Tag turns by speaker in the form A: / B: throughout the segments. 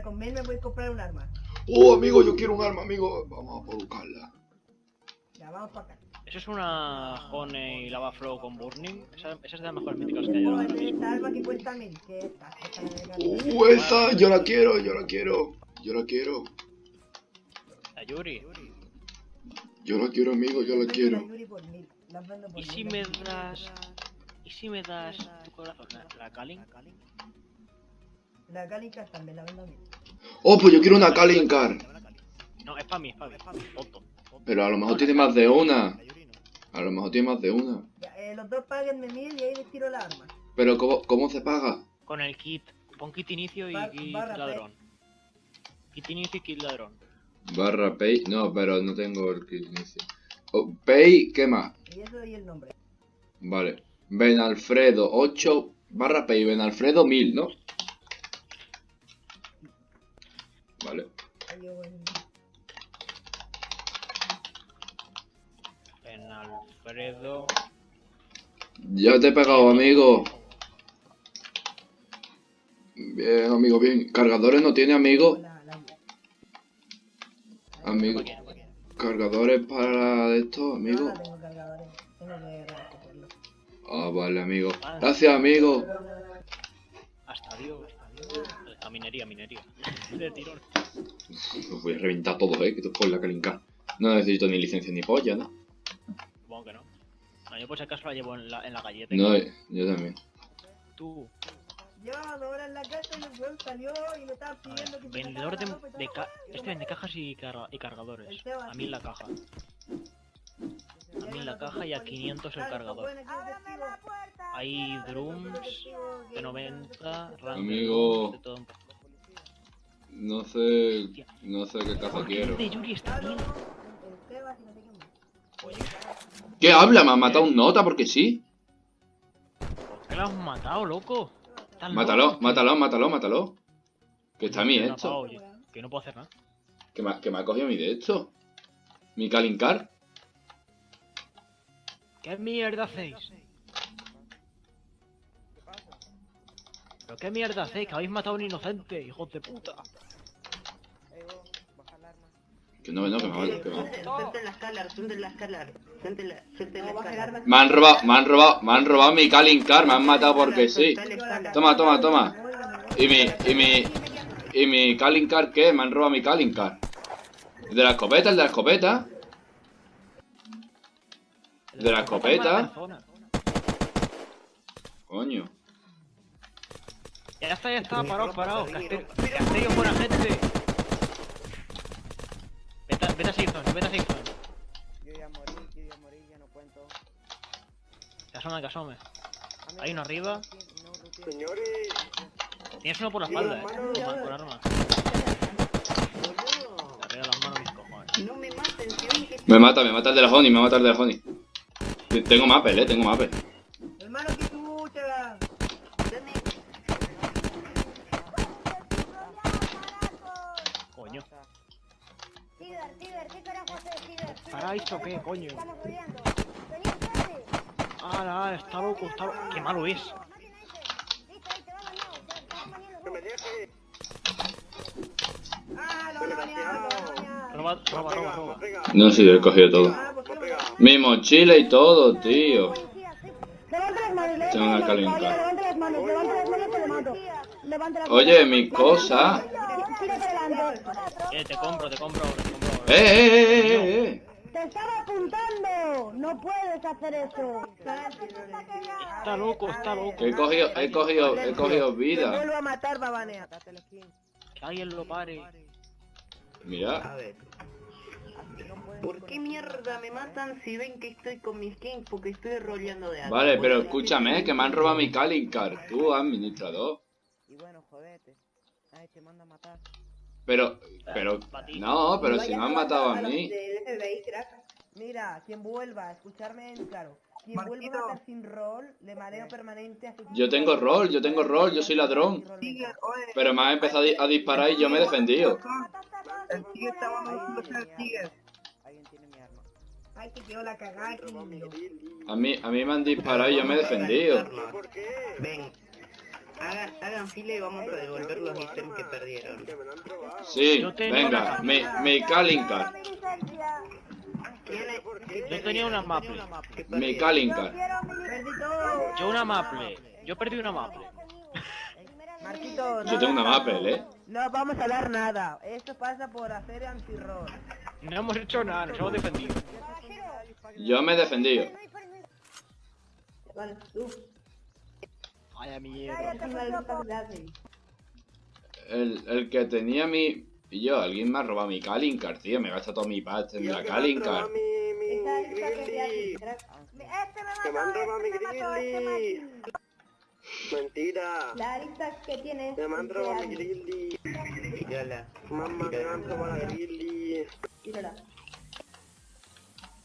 A: Con Mel me voy a comprar un arma.
B: Oh, amigo, yo quiero un arma, amigo. Vamos a buscarla.
A: Ya, vamos para acá.
C: Eso es una Honey Lava Flow con Burning. Esa, esa es de las mejores míticas que hay ahora
A: Joder,
C: mismo.
A: esta arma que cuesta mil. Que esta, esta me regala.
B: Uh, esa, yo la quiero, yo la quiero. Yo la quiero.
C: La Yuri.
B: Yo la quiero, amigo, yo la quiero.
A: Yuri por mil. Las vendo por
C: ¿Y si
A: mil,
C: me das... ¿Y si me das tu corazón? ¿La, la Kalin?
A: La Calica también la vendo.
B: Oh, pues yo quiero una Kalincar.
C: No, es para mí, es para mí. Tonto.
B: Pero a lo mejor tiene más de una. A lo mejor tiene más de una.
A: Ya, eh, los dos paguenme mil y ahí les tiro la arma.
B: Pero ¿cómo, cómo se paga?
C: Con el kit. Pon kit inicio y
A: Bar-
C: kit ladrón. Kit inicio y kit ladrón.
B: Barra pay. No, pero no tengo el kit inicio. Oh, pay, ¿qué más?
A: Y eso y el nombre.
B: Vale. Ben Alfredo 8 barra pay. Ben Alfredo 1000, ¿no?
A: Voy.
C: En Alfredo...
B: Ya te he pegado, amigo. Bien, amigo, bien. ¿Cargadores no tiene, amigo? Amigo. ¿Cargadores para esto,
A: no,
B: amigo?
A: no tengo cargadores. Tengo que recogerlo.
B: Ah, vale, amigo. Gracias, amigo.
C: Hasta Dios. A minería, minería. De tirón.
B: Los voy a reventar todos, eh, que por la calinca. No necesito ni licencia ni polla, ¿no?
C: Supongo que no. No, yo por si acaso la llevo en la, en la galleta.
B: No, eh, yo también.
C: Tú,
A: dos horas en la casa y el weón salió y me estaba
C: a
A: pidiendo
C: ver,
A: que
C: vendedor de, de ca
A: Yo
C: este vende cajas y, carga- y cargadores. A mí en la caja. A mí en la caja y a 500 el cargador. Hay drums de 90, rank
B: Amigo.
C: de todo un poco.
B: No sé. No sé qué caja
C: ¿Por qué
B: quiero.
C: Oye,
B: ¿Qué habla? ¿Me ha matado un nota porque sí?
C: ¿por qué lo has matado, loco? ¿Estás
B: Mátalo, mátalo, mátalo, mátalo. Que está a mí
C: Que no,
B: esto.
C: Que no puedo hacer nada.
B: Que me, ha- que me ha cogido mi de esto. Mi Kalincar.
C: ¿Qué mierda hacéis? ¿Pero qué mierda hacéis? Que habéis matado a un inocente, hijos de puta.
B: Que no, no, que me ha que me ha-
D: Suelten la escala, suelten la escala, suelten la, suelten la
A: No, baja el
D: escala.
A: arma.
B: Me han robado, me han robado, me han robado mi Kalincar, me han matado porque sí. Toma, toma, toma.
A: Voy, voy.
B: Y mi, y mi, y mi Kalincar, ¿qué? Me han robado mi Kalincar. ¿El de la escopeta? ¿El de la escopeta? ¿El de la escopeta? Coño.
C: Ya está, ya está, parado, parado. Es buena gente. Vete, a- vete a safe zone, vete a safe zone.
E: Yo ya morí, yo ya morí, ya no cuento.
C: Que asome, que asome. Hay uno arriba.
D: Señores,
C: Tienes uno por la espalda, eh. Con, con arma. arriba las manos mis cojones.
D: no me maten, que
B: Me mata, me mata el de la Honey, me mata el de la Honey. Tengo mapel, eh, tengo mapel.
A: Hermano, que tú te vas.
D: Dame.
C: Coño.
F: Ciber, Ciber, ¿qué carajo haces,
C: ¿Para esto qué, coño?
F: Estamos rodeando. Vení, espérate.
C: Ah, ah, está loco, está loco. Qué malo es.
F: A van
A: lo van a lo van a.
C: Roba, roba, roba, roba.
B: No, sí, he cogido todo.
A: Ah,
B: Mi mochila y todo, tío.
F: Policía, sí. Levanta las manos, levanta
B: Tengo una
F: las manos,
B: calenca.
F: caballero, levanta las manos, levanta las manos, te lo mato. Levanta las
B: Oye,
F: manos.
B: mi cosa.
C: Eh, te compro, te compro ahora, te compro ahora.
B: Eh, eh, eh, eh, eh.
F: Te estaba apuntando. No puedes hacer eso.
C: Está loco, está loco.
B: He cogido, he cogido, he cogido
A: Te
B: vida.
A: vuelvo a matar, va a banear.
E: Matate la skin.
C: Que alguien lo pare.
B: Mira.
D: A ver. ¿Por qué mierda me matan si ven que estoy con mi skin? Porque estoy roleando de algo.
B: Vale, pero escúchame, que me han robado mi Kalincar. Tú, administrador.
E: Y bueno, jodete. Ay, te manda a matar.
B: Pero, pero, no, pero si me han matado a mí.
A: Mira, quien vuelva a escucharme en claro. Quien vuelva a matar sin rol, le mareo permanente a su
B: Yo tengo rol, yo tengo rol, yo soy ladrón. Pero me han empezado a di- a disparar y yo me he defendido.
F: El tío estaba
E: Alguien tiene mi arma.
A: Ay, que quedó la cagada.
B: A mí, a mí me han disparado y yo me he defendido.
D: Ven. Hagan, hagan fila y vamos a devolver los ítems que perdieron.
B: Sí, venga, card.
D: ¿Quién es-
C: Yo tenía una maple.
A: Perdí todo.
C: Yo una maple. Yo perdí una maple.
A: Marquito,
B: Yo tengo una Maple, ¿eh?
A: No vamos a dar nada. Esto pasa por hacer anti-roll.
C: No hemos hecho nada, nos hemos defendido.
B: Yo me he defendido.
D: Vale, tú.
C: Vaya mierda.
B: El, el que tenía mi... Y yo, alguien me ha robado mi calling card, tío. Me gasta todo mi pasta en la calling card.
F: Que me han robado mi grizzly.
G: Mentira.
F: La lista que tienes.
G: Me han robado mi grizzly. Mamá, me han robado la grizzly.
F: Tírala.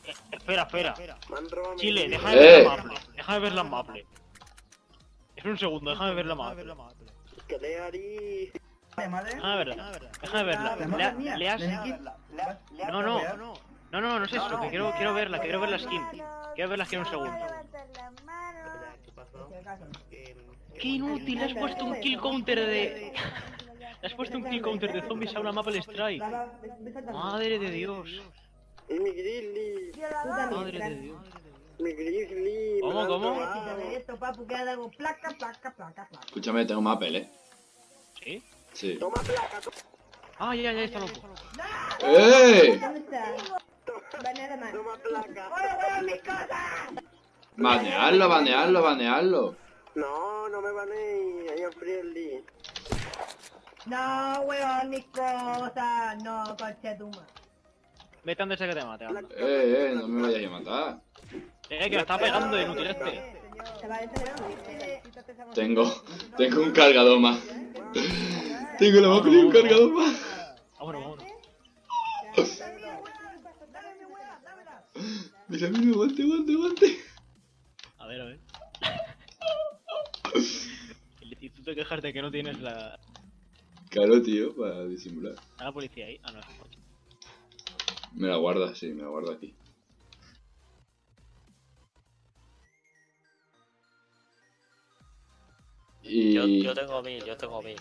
C: Eh, espera, espera.
G: Me han robado mi
C: Chile,
G: grizzly.
C: déjame ver
B: Eh.
C: la maple. Déjame ver la maple. Es un segundo, déjame ver la maple.
G: Que le harí.
C: Déjame verla. Déjame verla. Le, has... No, no. No, no, no es eso. Que quiero, quiero verla, quiero ver la skin. Quiero verla skin un segundo.
D: ¿Qué pasó? Eh,
C: ¡Qué inútil! Le has puesto un kill counter de... Le has puesto un kill counter de zombies a una Maple Strike. Madre de Dios. Madre de Dios.
G: Mi grizzly.
C: ¿Cómo, cómo?
G: robado.
A: Esto, papu, que haga algo. Placa, placa, placa, placa.
B: Escúchame, tengo Maple, ¿eh?
C: ¿Sí?
B: Sí.
G: Toma placa.
C: Ah, ya, ya, está loco.
B: ¡Eh!
G: Toma placa.
B: Banearlo, banearlo, banearlo.
G: No, no me baneé. Ahí en friendly.
A: No, weón, mis cosas. No.
C: Vete antes de que te mate. anda.
B: Eh, eh, no me vayas a matar.
C: Eh, que me está pegando inútil este.
B: Tengo, tengo un cargador más. Tengo la Maple y un cargador más.
C: Vámonos, vámonos.
B: Mira, mira, guante, guante, guante.
C: A ver, a ver. Tú te quejas de que no tienes la...
B: Claro, tío, para disimular.
C: ¿Está la policía ahí? Ah, no.
B: Me la guarda, sí, me la guarda aquí. Y,
H: Yo, yo tengo mil, yo tengo mil.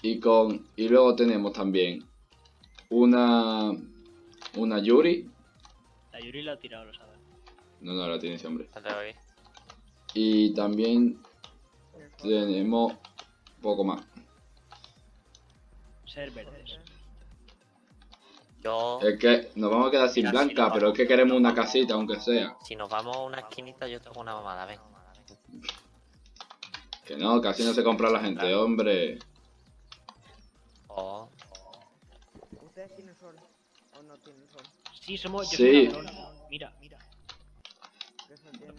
B: y con y luego tenemos también una una Yuri.
C: La Yuri la ha tirado, lo sabes.
B: No, no la tiene ese hombre.
H: La tengo aquí.
B: Y también tenemos poco más.
C: Ser verdes.
H: Yo,
B: Es que nos vamos a quedar sin
H: Mira, si
B: blanca,
H: nos
B: pero es que queremos una casita, aunque sea.
H: si nos vamos a una esquinita, yo tengo una mamada, ven.
B: Que no, casi no se compra la gente, hombre.
H: Oh,
E: ¿Ustedes tienen sol? ¿O no tienen sol?
C: Sí, somos... Yo
B: Sí.
C: soy. Mira, mira.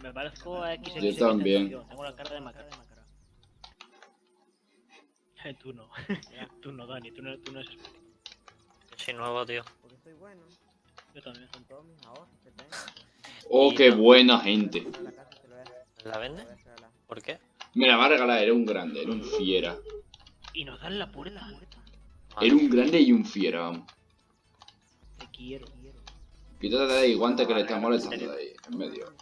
C: Me parezco a XX.
B: Yo también.
C: Tengo la cara de macara. Eh, tú no. tú no, Dani. Tú no, tú no eres
H: soy nuevo, tío.
E: Porque soy bueno.
C: Yo también.
E: Con todos mis ahorros que tengo.
B: Oh, qué buena gente.
E: La casa te lo voy a,
H: ¿La
E: te
H: vende? ¿Por qué?
B: Me la va a regalar, era un grande, era un fiera.
C: Y nos dan la puerta.
B: Era un grande y un fiera, vamos.
C: Te quiero.
B: Quítate de ahí, guante que le está molestando de ahí, en medio.